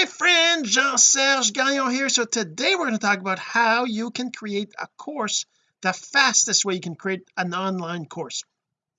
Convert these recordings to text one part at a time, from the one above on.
my friend Jean-Serge Gagnon here. So today we're going to talk about how you can create a course the fastest way you can create an online course.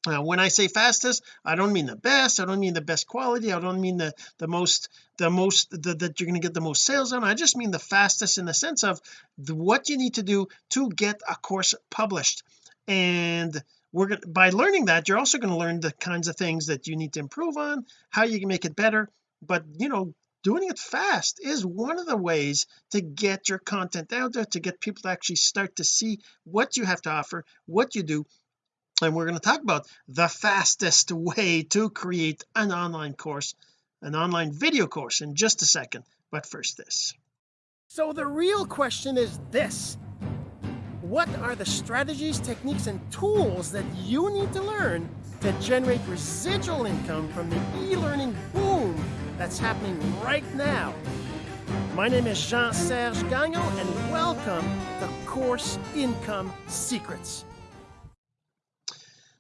Now when I say fastest I don't mean the best I don't mean the best quality I don't mean the the most the most the, that you're going to get the most sales on. I just mean the fastest in the sense of the, what you need to do to get a course published. And we're going by learning that you're also going to learn the kinds of things that you need to improve on how you can make it better. But you know doing it fast is one of the ways to get your content out there to get people to actually start to see what you have to offer what you do. And we're going to talk about the fastest way to create an online course an online video course in just a second. But first this. So the real question is this. What are the strategies techniques and tools that you need to learn to generate residual income from the e-learning boom that's happening right now. My name is Jean-Serge Gagnon and welcome to Course Income Secrets.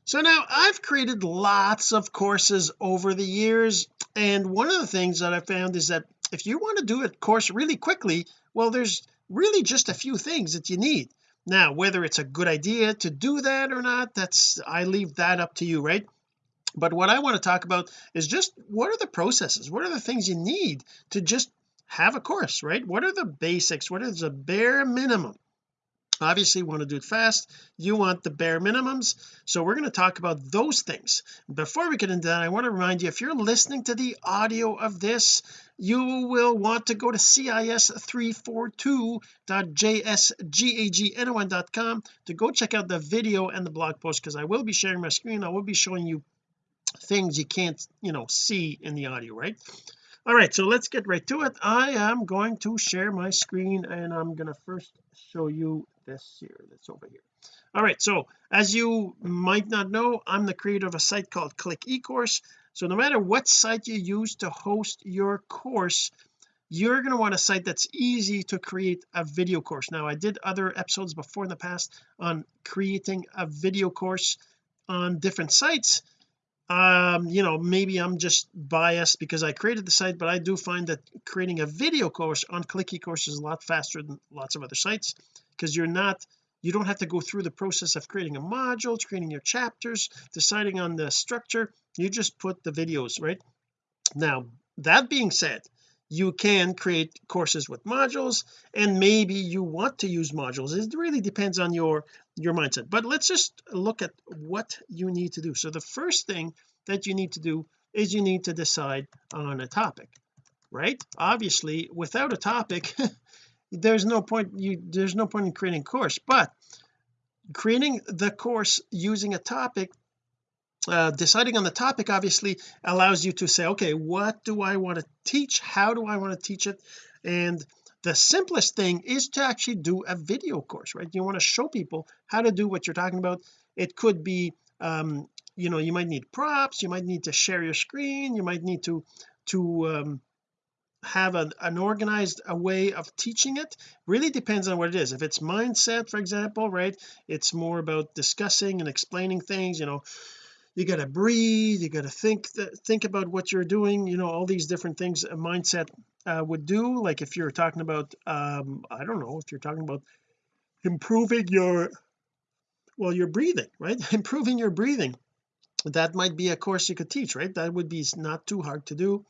So now I've created lots of courses over the years and one of the things that I found is that if you want to do a course really quickly well there's really just a few things that you need. Now whether it's a good idea to do that or not that's I leave that up to you right but what I want to talk about is just what are the processes? What are the things you need to just have a course right? What are the basics? What is the bare minimum? Obviously you want to do it fast. You want the bare minimums. So we're going to talk about those things. Before we get into that I want to remind you if you're listening to the audio of this you will want to go to cis342.jsgagnon.com to go check out the video and the blog post because I will be sharing my screen. I will be showing you things you can't you know see in the audio right? All right so let's get right to it. I am going to share my screen and I'm going to first show you this here that's over here. All right so as you might not know I'm the creator of a site called click ecourse. So no matter what site you use to host your course you're going to want a site that's easy to create a video course. Now I did other episodes before in the past on creating a video course on different sites um you know maybe I'm just biased because I created the site but I do find that creating a video course on click ecourse is a lot faster than lots of other sites because you're not you don't have to go through the process of creating a module creating your chapters deciding on the structure. You just put the videos right? Now that being said you can create courses with modules and maybe you want to use modules. It really depends on your your mindset. But let's just look at what you need to do. So the first thing that you need to do is you need to decide on a topic right? Obviously without a topic there's no point you there's no point in creating a course. But creating the course using a topic uh, deciding on the topic obviously allows you to say okay what do I want to teach? How do I want to teach it? And the simplest thing is to actually do a video course right? You want to show people how to do what you're talking about. It could be um you know you might need props you might need to share your screen you might need to to um have an, an organized a way of teaching it. Really depends on what it is. If it's mindset for example right? It's more about discussing and explaining things you know you got to breathe you got to think think about what you're doing you know all these different things a mindset uh, would do. Like if you're talking about um I don't know if you're talking about improving your well your breathing right? Improving your breathing. That might be a course you could teach right? That would be not too hard to do.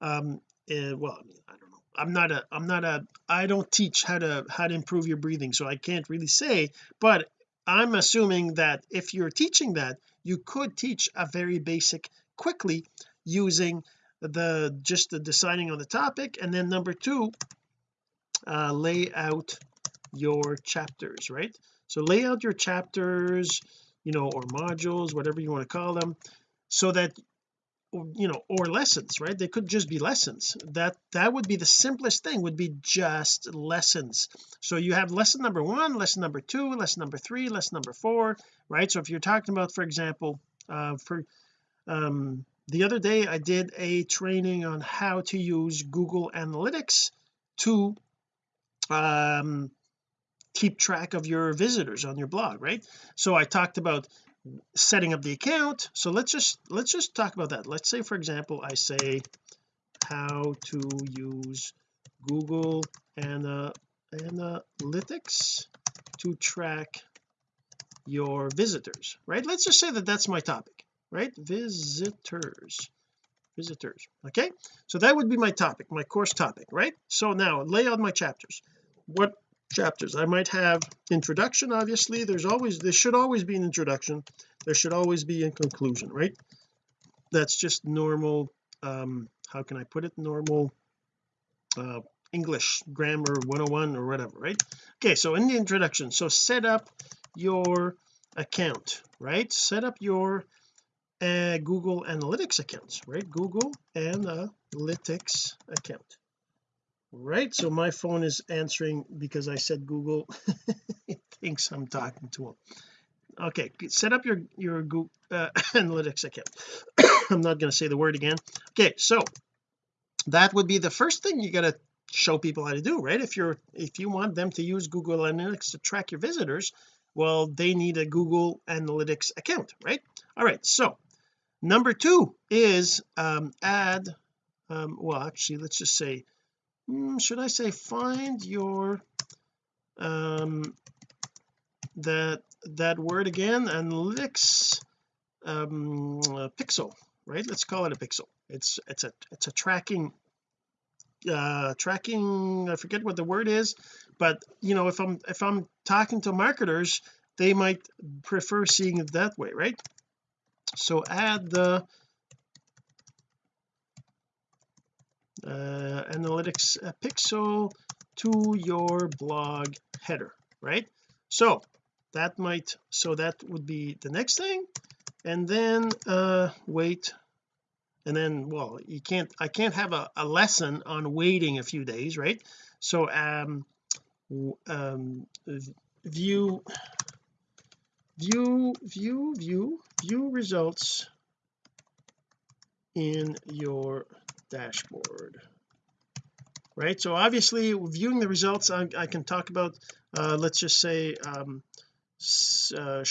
Um uh, well I don't know. I'm not a I'm not a I don't teach how to how to improve your breathing so I can't really say but I'm assuming that if you're teaching that you could teach a very basic quickly using the just the deciding on the topic. And then number two uh, lay out your chapters right? So lay out your chapters you know or modules whatever you want to call them so that you know or lessons right? They could just be lessons. That that would be the simplest thing would be just lessons. So you have lesson number one lesson number two lesson number three lesson number four right? So if you're talking about for example uh for um the other day I did a training on how to use Google Analytics to um keep track of your visitors on your blog right? So I talked about setting up the account. So let's just let's just talk about that. Let's say for example I say how to use Google Ana Analytics to track your visitors right? Let's just say that that's my topic right? Visitors visitors okay? So that would be my topic my course topic right? So now lay out my chapters. What chapters. I might have introduction obviously. There's always there should always be an introduction. There should always be a conclusion right? That's just normal um how can I put it? Normal uh English grammar 101 or whatever right? Okay so in the introduction so set up your account right? Set up your uh, Google Analytics accounts right? Google Analytics account right so my phone is answering because I said Google it thinks I'm talking to him okay set up your your Google uh, Analytics account. I'm not going to say the word again. Okay so that would be the first thing you got to show people how to do right? If you're if you want them to use Google Analytics to track your visitors well they need a Google Analytics account right? All right so number two is um, add um, well actually let's just say hmm, should I say find your um that that word again analytics um pixel right? Let's call it a pixel. It's it's a it's a tracking uh tracking I forget what the word is but you know if I'm if I'm talking to marketers they might prefer seeing it that way right? So add the uh, analytics uh, pixel to your blog header right? So that might so that would be the next thing. And then uh wait and then well you can't I can't have a, a lesson on waiting a few days right? So um um view view view view view results in your dashboard. Right so obviously viewing the results I, I can talk about uh, let's just say um, uh,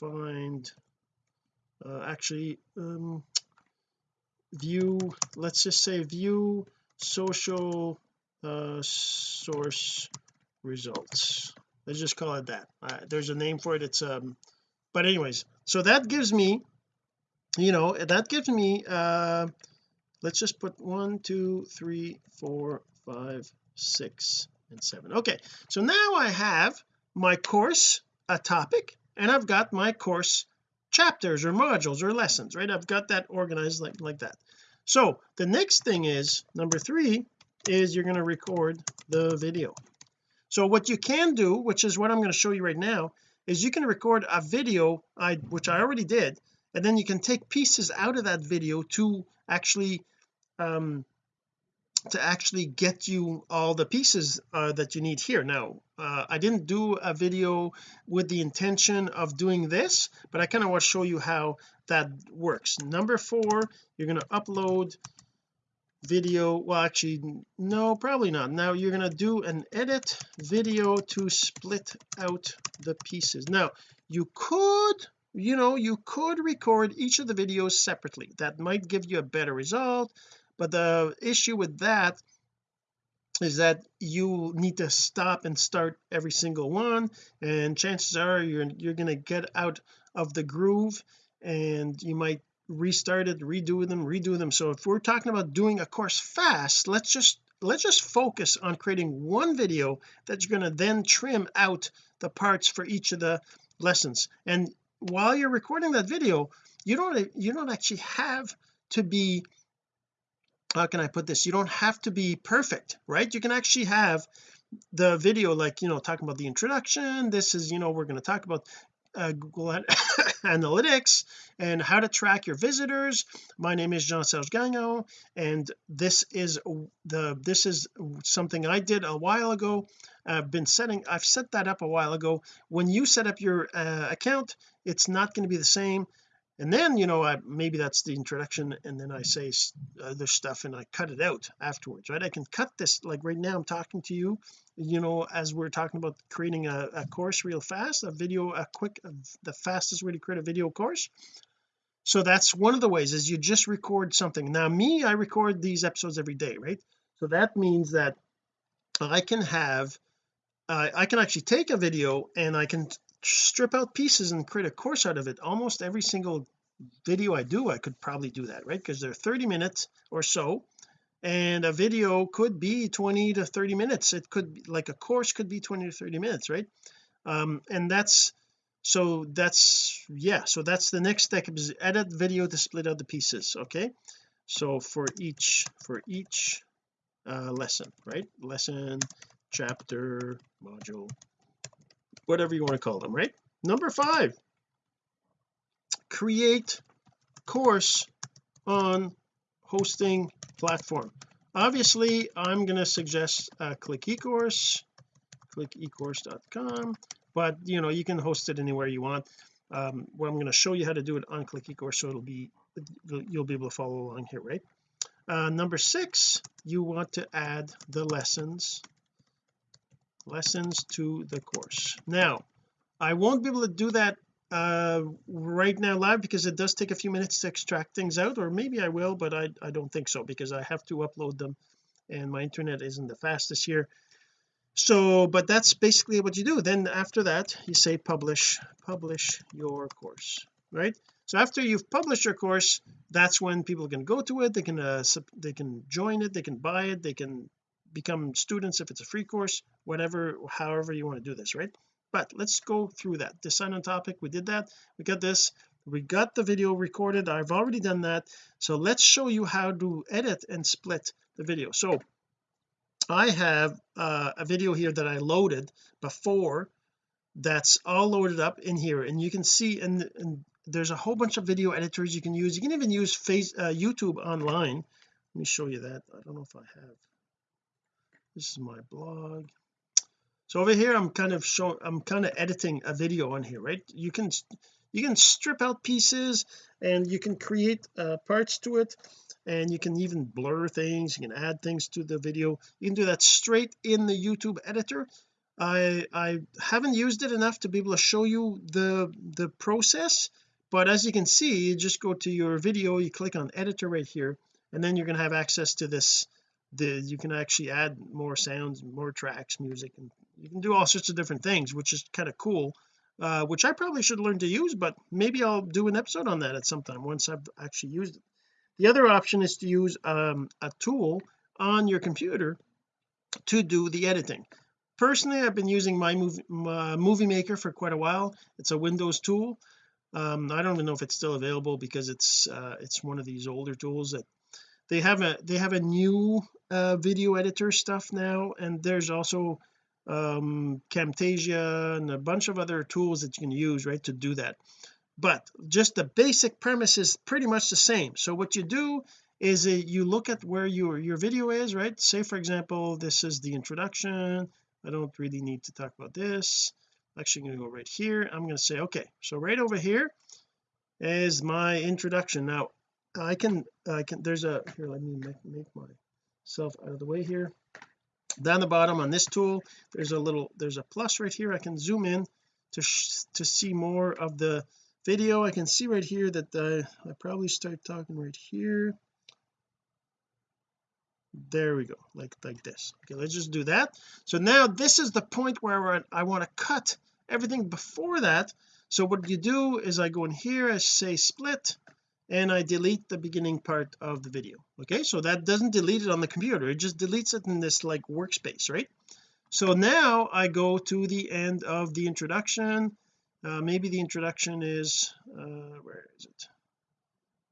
find uh, actually um, view let's just say view social uh, source results. Let's just call it that. Uh, there's a name for it it's um but anyways so that gives me you know that gives me uh let's just put one two three four five six and seven. Okay so now I have my course a topic and I've got my course chapters or modules or lessons right? I've got that organized like like that. So the next thing is number three is you're going to record the video. So what you can do which is what I'm going to show you right now is you can record a video I which I already did and then you can take pieces out of that video to actually um to actually get you all the pieces uh, that you need here. Now uh, I didn't do a video with the intention of doing this but I kind of want to show you how that works. Number four you're going to upload video. Well actually no probably not. Now you're going to do an edit video to split out the pieces. Now you could you know you could record each of the videos separately. That might give you a better result but the issue with that is that you need to stop and start every single one and chances are you're you're going to get out of the groove and you might restart it redo them redo them. So if we're talking about doing a course fast let's just let's just focus on creating one video that you're going to then trim out the parts for each of the lessons. And while you're recording that video you don't you don't actually have to be how can I put this you don't have to be perfect right? You can actually have the video like you know talking about the introduction. This is you know we're going to talk about uh, Google Analytics and how to track your visitors. My name is Jean-Serge Gagnon and this is the this is something I did a while ago. I've been setting I've set that up a while ago. When you set up your uh, account it's not going to be the same and then you know I maybe that's the introduction and then I say other stuff and I cut it out afterwards right? I can cut this like right now I'm talking to you you know as we're talking about creating a, a course real fast a video a quick the fastest way to create a video course. So that's one of the ways is you just record something. Now me I record these episodes every day right? So that means that I can have uh, I can actually take a video and I can strip out pieces and create a course out of it. Almost every single video I do I could probably do that right? Because they're 30 minutes or so. And a video could be 20 to 30 minutes. It could be like a course could be 20 to 30 minutes right? Um and that's so that's yeah so that's the next step is edit video to split out the pieces okay? So for each for each uh lesson right? Lesson chapter module whatever you want to call them right? Number five. Create course on hosting platform. Obviously I'm going to suggest uh, click ecourse click ecourse.com but you know you can host it anywhere you want. Um well I'm going to show you how to do it on click ecourse so it'll be you'll be able to follow along here right? Uh, number six you want to add the lessons lessons to the course. Now I won't be able to do that uh right now live because it does take a few minutes to extract things out or maybe I will but I, I don't think so because I have to upload them and my internet isn't the fastest here. So but that's basically what you do. Then after that you say publish publish your course right? So after you've published your course that's when people can go to it they can uh, they can join it they can buy it they can become students if it's a free course whatever however you want to do this right? But let's go through that. Decide on topic we did that we got this we got the video recorded I've already done that. So let's show you how to edit and split the video. So I have uh, a video here that I loaded before that's all loaded up in here and you can see and, and there's a whole bunch of video editors you can use. You can even use face uh, YouTube online. Let me show you that. I don't know if I have this is my blog. So over here I'm kind of showing I'm kind of editing a video on here right? You can you can strip out pieces and you can create uh, parts to it. And you can even blur things you can add things to the video. You can do that straight in the YouTube editor. I I haven't used it enough to be able to show you the the process but as you can see you just go to your video you click on editor right here and then you're going to have access to this the you can actually add more sounds more tracks music and you can do all sorts of different things which is kind of cool uh, which I probably should learn to use but maybe I'll do an episode on that at some time once I've actually used it. The other option is to use um, a tool on your computer to do the editing. Personally I've been using my movie, my movie maker for quite a while. It's a Windows tool. Um, I don't even know if it's still available because it's uh, it's one of these older tools that they have a they have a new uh, video editor stuff now and there's also um Camtasia and a bunch of other tools that you can use right to do that. But just the basic premise is pretty much the same. So what you do is uh, you look at where your your video is right? Say for example this is the introduction. I don't really need to talk about this. I'm actually going to go right here. I'm going to say okay so right over here is my introduction. Now I can I can there's a here let me make, make myself out of the way here. Down the bottom on this tool there's a little there's a plus right here. I can zoom in to to see more of the video. I can see right here that I, I probably start talking right here. There we go like like this. Okay let's just do that. So now this is the point where I want to cut everything before that. So what you do is I go in here I say split and I delete the beginning part of the video okay? So that doesn't delete it on the computer. It just deletes it in this like workspace right? So now I go to the end of the introduction. Uh, maybe the introduction is uh, where is it?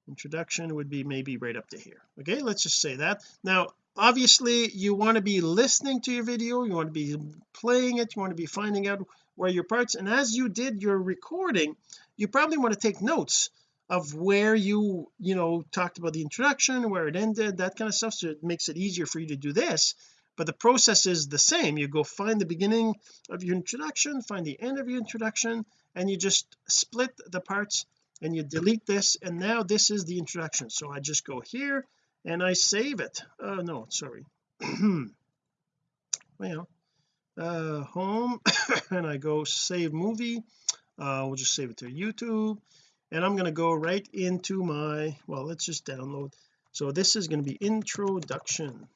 Introduction would be maybe right up to here okay? Let's just say that. Now obviously you want to be listening to your video you want to be playing it you want to be finding out where your parts and as you did your recording you probably want to take notes of where you you know talked about the introduction where it ended that kind of stuff so it makes it easier for you to do this. But the process is the same. You go find the beginning of your introduction find the end of your introduction and you just split the parts and you delete this and now this is the introduction. So I just go here and I save it. Oh no sorry. Well uh home and I go save movie. Uh we'll just save it to YouTube and I'm going to go right into my well let's just download. So this is going to be introduction.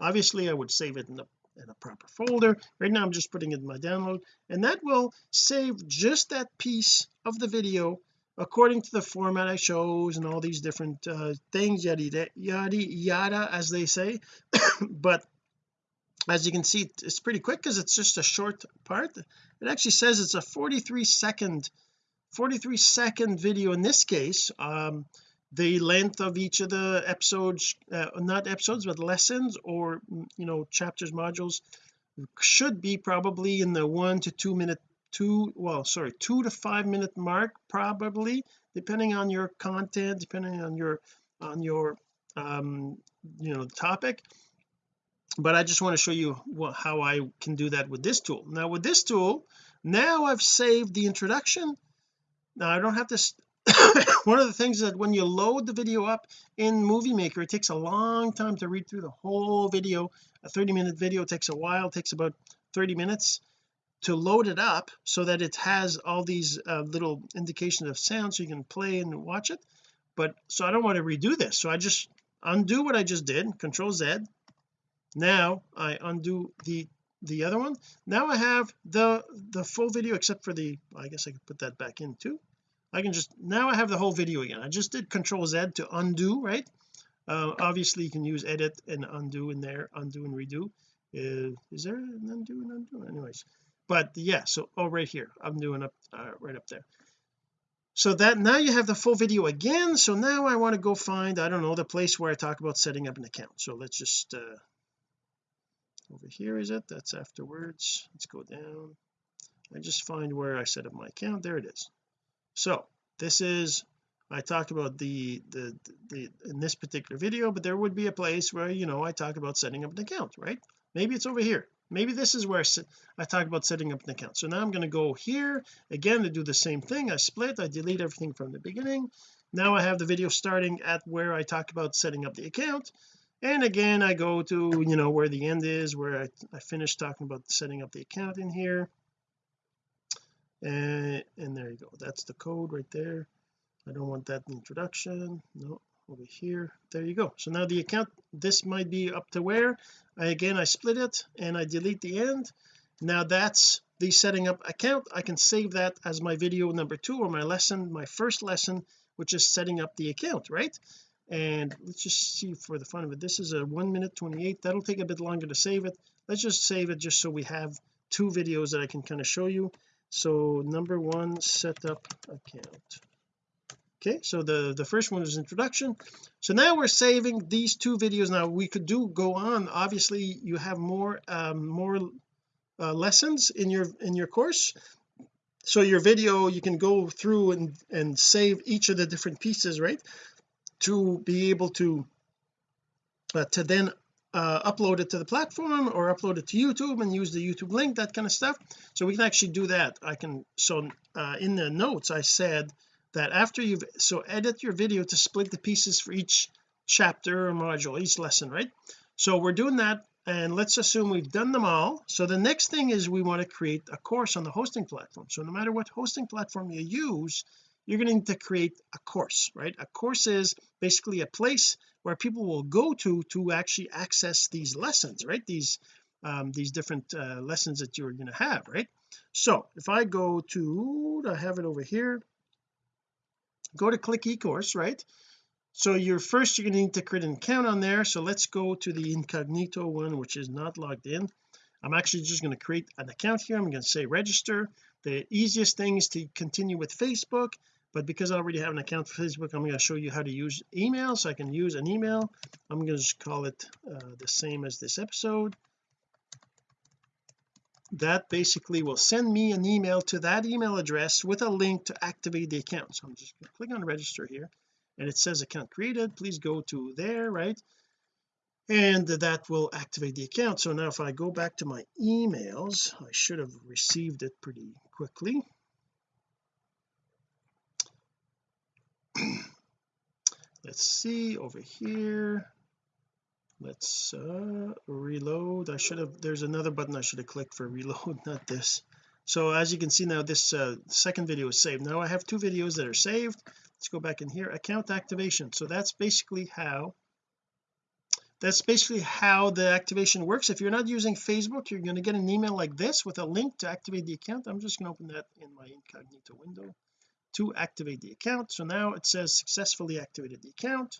Obviously I would save it in the in a proper folder. Right now I'm just putting it in my download. And that will save just that piece of the video according to the format I chose and all these different uh, things yada yada yada as they say. But as you can see it's pretty quick because it's just a short part. It actually says it's a 43 second 43 second video in this case um the length of each of the episodes uh, not episodes but lessons or you know chapters modules should be probably in the one to two minute two well sorry two to five minute mark probably depending on your content depending on your on your um you know topic. But I just want to show you what, how I can do that with this tool. Now with this tool now I've saved the introduction now I don't have to one of the things that when you load the video up in movie maker it takes a long time to read through the whole video. A 30 minute video takes a while takes about 30 minutes to load it up so that it has all these uh, little indications of sound so you can play and watch it. But so I don't want to redo this so I just undo what I just did control Z. Now I undo the the other one. Now I have the the full video except for the I guess I could put that back in too. I can just now I have the whole video again. I just did control Z to undo right? Uh, obviously you can use edit and undo in there undo and redo. Uh, is there an undo and undo? Anyways but yeah so oh right here. I'm doing up uh, right up there. So that now you have the full video again. So now I want to go find I don't know the place where I talk about setting up an account. So let's just uh over here is it? That's afterwards. Let's go down. I just find where I set up my account. There it is. So this is I talked about the, the the in this particular video but there would be a place where you know I talk about setting up an account right? Maybe it's over here. Maybe this is where I talk about setting up an account. So now I'm going to go here again to do the same thing. I split I delete everything from the beginning. Now I have the video starting at where I talk about setting up the account and again I go to you know where the end is where I, I finished talking about setting up the account in here. And and there you go. That's the code right there. I don't want that introduction. No over here. There you go. So now the account this might be up to where? I, again I split it and I delete the end. Now that's the setting up account. I can save that as my video number two or my lesson my first lesson which is setting up the account right and let's just see for the fun of it. This is a one minute 28 that'll take a bit longer to save it. Let's just save it just so we have two videos that I can kind of show you. So number one setup account. Okay so the the first one is introduction. So now we're saving these two videos. Now we could do go on. Obviously you have more um more uh, lessons in your in your course. So your video you can go through and and save each of the different pieces right to be able to uh, to then uh, upload it to the platform or upload it to YouTube and use the YouTube link that kind of stuff. So we can actually do that. I can so uh, in the notes I said that after you've so edit your video to split the pieces for each chapter or module each lesson right? So we're doing that and let's assume we've done them all. So the next thing is we want to create a course on the hosting platform. So no matter what hosting platform you use you're going to need to create a course right? A course is basically a place where people will go to to actually access these lessons right? These um, these different uh, lessons that you're going to have right? So if I go to I have it over here. Go to click eCourse right? So you're first you're going to need to create an account on there. So let's go to the incognito one which is not logged in. I'm actually just going to create an account here. I'm going to say register. The easiest thing is to continue with Facebook but because I already have an account for Facebook I'm going to show you how to use email. So I can use an email. I'm going to just call it uh, the same as this episode. That basically will send me an email to that email address with a link to activate the account. So I'm just going to click on register here and it says account created. Please go to there right? And that will activate the account. So now if I go back to my emails I should have received it pretty quickly let's see over here. Let's uh reload. I should have there's another button I should have clicked for reload not this. So as you can see now this uh, second video is saved. Now I have two videos that are saved. Let's go back in here. Account activation. So that's basically how that's basically how the activation works. If you're not using Facebook you're going to get an email like this with a link to activate the account. I'm just going to open that in my incognito window to activate the account. So now it says successfully activated the account.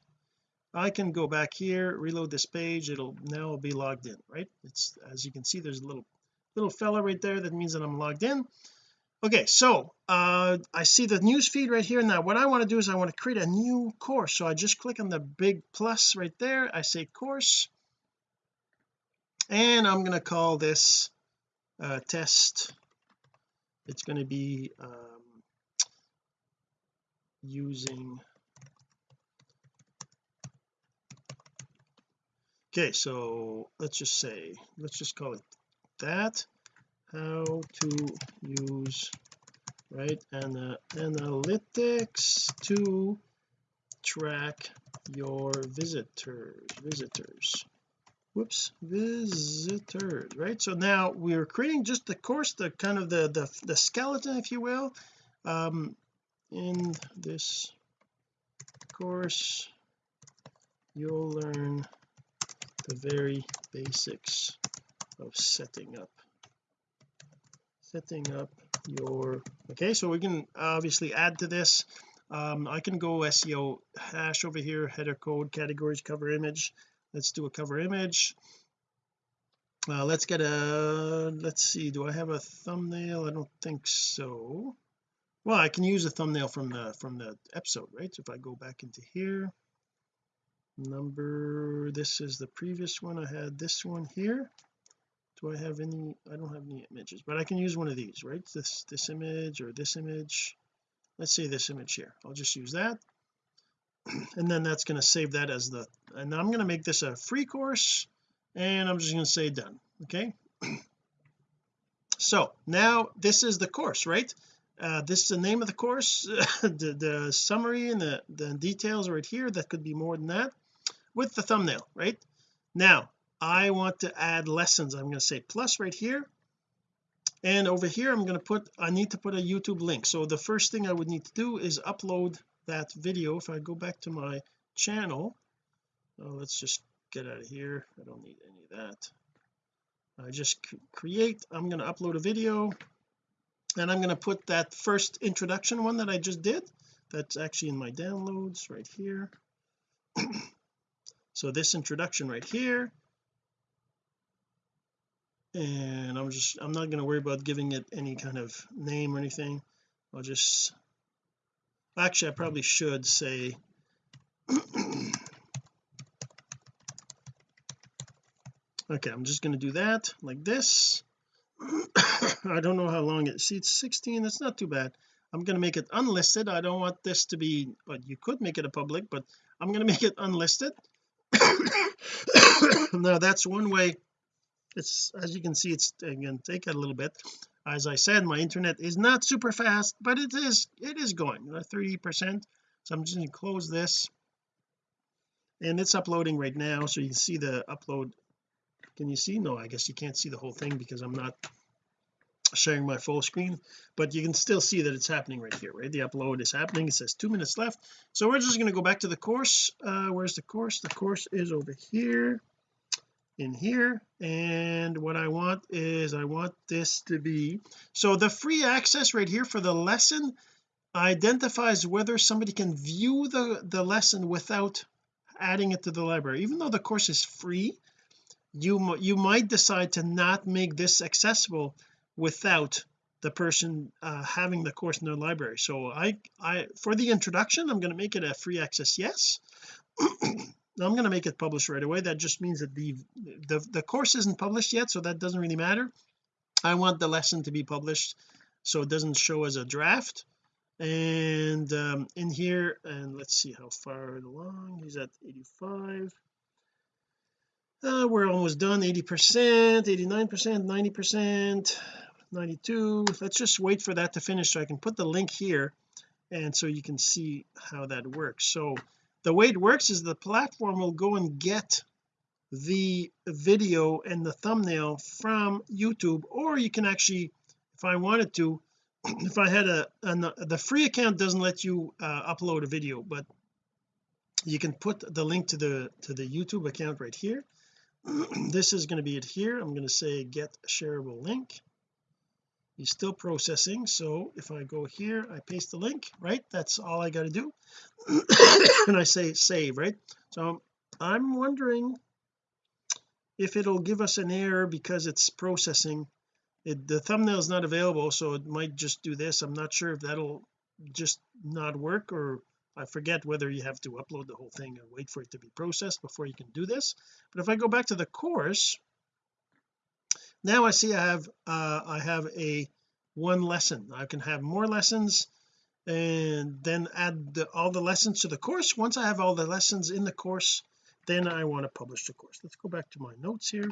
I can go back here reload this page. It'll now be logged in right? It's as you can see there's a little little fella right there. That means that I'm logged in. Okay so uh I see the news feed right here. Now what I want to do is I want to create a new course. So I just click on the big plus right there. I say course. And I'm going to call this uh, test. It's going to be um, using. Okay so let's just say let's just call it that. How to use right and analytics to track your visitors visitors. Whoops visitors right? So now we're creating just the course the kind of the the, the skeleton if you will. Um in this course you'll learn the very basics of setting up. Setting up your okay so we can obviously add to this. Um, I can go SEO hash over here header code categories cover image. Let's do a cover image. Uh, let's get a let's see do I have a thumbnail? I don't think so well I can use a thumbnail from the from the episode right? So if I go back into here number this is the previous one. I had this one here. Do I have any I don't have any images but I can use one of these right? This this image or this image. Let's say this image here. I'll just use that. And then that's going to save that as the and I'm going to make this a free course and I'm just going to say done okay? So now this is the course right uh, this is the name of the course the, the summary and the the details right here that could be more than that with the thumbnail right? Now I want to add lessons. I'm going to say plus right here. And over here I'm going to put I need to put a YouTube link. So the first thing I would need to do is upload that video. If I go back to my channel oh, let's just get out of here. I don't need any of that. I just create. I'm going to upload a video and I'm going to put that first introduction one that I just did. That's actually in my downloads right here. So this introduction right here. And I'm just I'm not going to worry about giving it any kind of name or anything. I'll just actually I probably should say okay I'm just going to do that like this I don't know how long it it's 16 that's not too bad. I'm going to make it unlisted. I don't want this to be but you could make it a public but I'm going to make it unlisted. Now that's one way it's as you can see it's again take a little bit. As I said my internet is not super fast but it is it is going uh, 30 percent. So I'm just going to close this. And it's uploading right now so you can see the upload can you see? No I guess you can't see the whole thing because I'm not sharing my full screen but you can still see that it's happening right here right? The upload is happening. It says two minutes left. So we're just going to go back to the course. Uh where's the course? The course is over here in here and what I want is I want this to be so the free access right here for the lesson identifies whether somebody can view the the lesson without adding it to the library. Even though the course is free you you might decide to not make this accessible without the person uh, having the course in their library. So I I for the introduction I'm going to make it a free access yes. I'm going to make it published right away. That just means that the, the the course isn't published yet so that doesn't really matter. I want the lesson to be published so it doesn't show as a draft. And um, in here and let's see how far along he's at 85 uh, we're almost done. 80 percent 89 percent 90 percent 92 let's just wait for that to finish so I can put the link here and so you can see how that works. So the way it works is the platform will go and get the video and the thumbnail from YouTube or you can actually if I wanted to if I had a an, the free account doesn't let you uh, upload a video but you can put the link to the to the YouTube account right here this is going to be it here. I'm going to say get shareable link. He's still processing so if I go here I paste the link right? That's all I got to do. And I say save right? So I'm wondering if it'll give us an error because it's processing. It, the thumbnail is not available so it might just do this. I'm not sure if that'll just not work or I forget whether you have to upload the whole thing and wait for it to be processed before you can do this. But if I go back to the course now I see I have uh I have a one lesson. I can have more lessons and then add the, all the lessons to the course. Once I have all the lessons in the course then I want to publish the course. Let's go back to my notes here.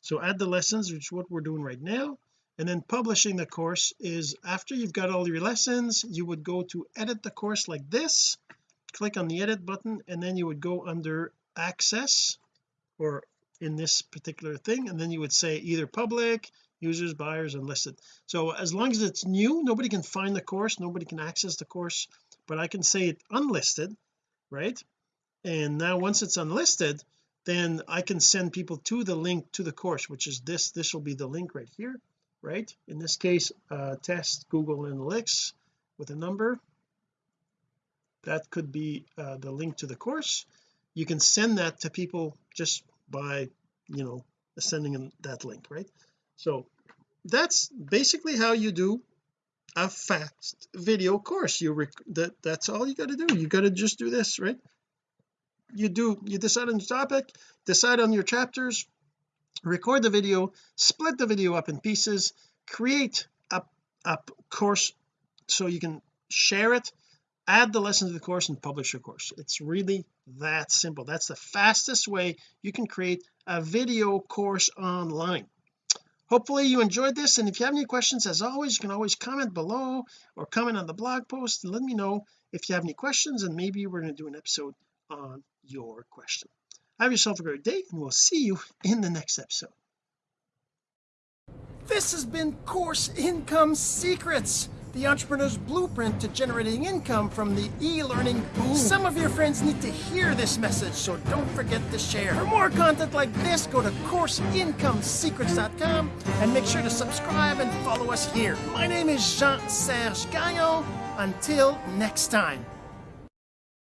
So add the lessons which is what we're doing right now and then publishing the course is after you've got all your lessons you would go to edit the course like this click on the edit button and then you would go under access or in this particular thing and then you would say either public users buyers unlisted so as long as it's new nobody can find the course nobody can access the course but I can say it unlisted right? And now once it's unlisted then I can send people to the link to the course which is this this will be the link right here right? In this case uh, test Google Analytics with a number. That could be uh, the link to the course. You can send that to people just by you know sending them that link right? So that's basically how you do a fast video course. You rec that that's all you got to do. You got to just do this right? You do you decide on your topic decide on your chapters record the video split the video up in pieces create a, a course so you can share it add the lesson to the course and publish your course. It's really that simple. That's the fastest way you can create a video course online. Hopefully you enjoyed this and if you have any questions as always you can always comment below or comment on the blog post and let me know if you have any questions and maybe we're going to do an episode on your question have yourself a great day and we'll see you in the next episode this has been course income secrets the entrepreneur's blueprint to generating income from the e-learning boom. Some of your friends need to hear this message, so don't forget to share. For more content like this, go to CourseIncomeSecrets.com and make sure to subscribe and follow us here. My name is Jean-Serge Gagnon. Until next time.